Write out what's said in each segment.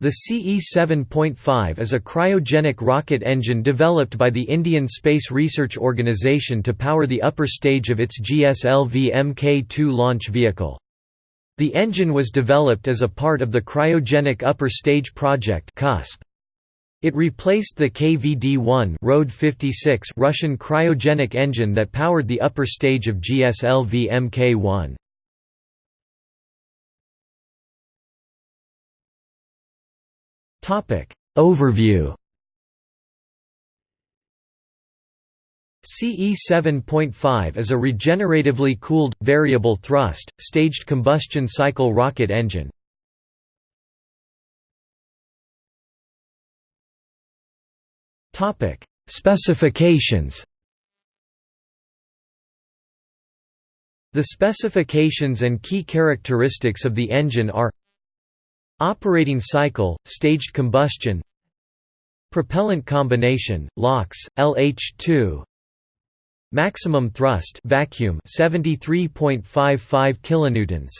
The CE-7.5 is a cryogenic rocket engine developed by the Indian Space Research Organisation to power the upper stage of its GSLV Mk-2 launch vehicle. The engine was developed as a part of the Cryogenic Upper Stage Project It replaced the KVD-1 Russian cryogenic engine that powered the upper stage of GSLV Mk-1. Overview. CE 7.5 is a regeneratively cooled, variable thrust, staged combustion cycle rocket engine. Specifications. The specifications and key characteristics of the engine are Operating cycle, staged combustion Propellant combination, LOX, LH2 Maximum thrust vacuum 73.55 kilonewtons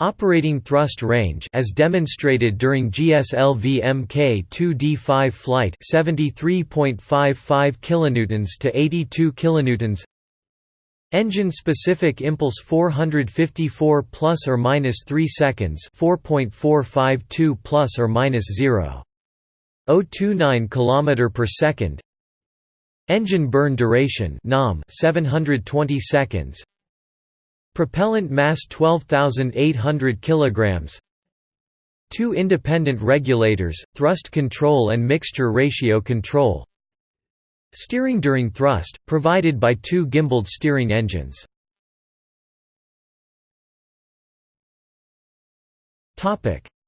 Operating thrust range as demonstrated during GSLV Mk2D5 flight 73.55 kilonewtons to 82 kilonewtons Engine-specific impulse 454 plus or minus 3 seconds, 4.452 plus or minus 0. 029 km per second. Engine burn duration (NOM) 720 seconds. Propellant mass 12,800 kilograms. Two independent regulators, thrust control and mixture ratio control. Steering during thrust, provided by two gimbaled steering engines.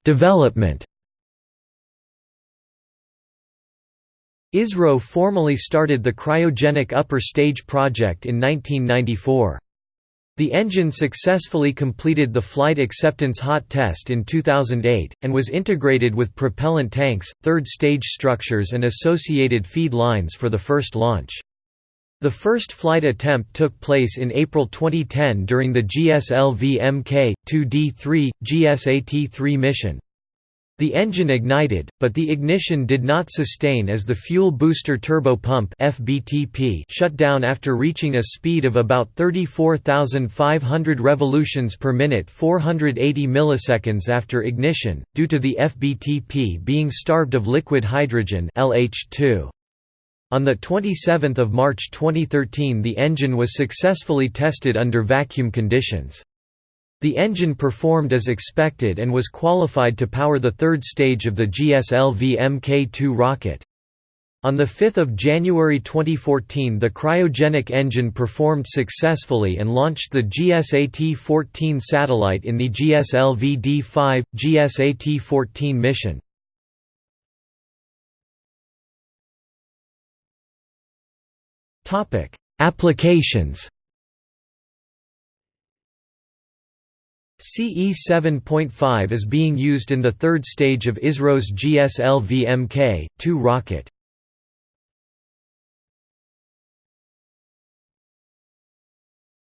Development ISRO formally started the cryogenic upper stage project in 1994. The engine successfully completed the Flight Acceptance Hot Test in 2008, and was integrated with propellant tanks, third-stage structures and associated feed lines for the first launch. The first flight attempt took place in April 2010 during the GSLV Mk-2D3, GSAT-3 mission. The engine ignited, but the ignition did not sustain as the fuel booster turbo pump (FBTP) shut down after reaching a speed of about 34,500 revolutions per minute, 480 milliseconds after ignition, due to the FBTP being starved of liquid hydrogen (LH2). On 27 March 2013 the engine was successfully tested under vacuum conditions. The engine performed as expected and was qualified to power the third stage of the GSLV Mk2 rocket. On 5 January 2014 the cryogenic engine performed successfully and launched the GSAT-14 satellite in the GSLV D5, GSAT-14 mission. Applications CE 7.5 is being used in the third stage of ISRO's GSLV Mk2 rocket.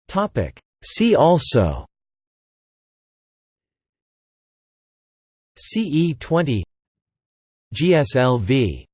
Topic See also CE 20 GSLV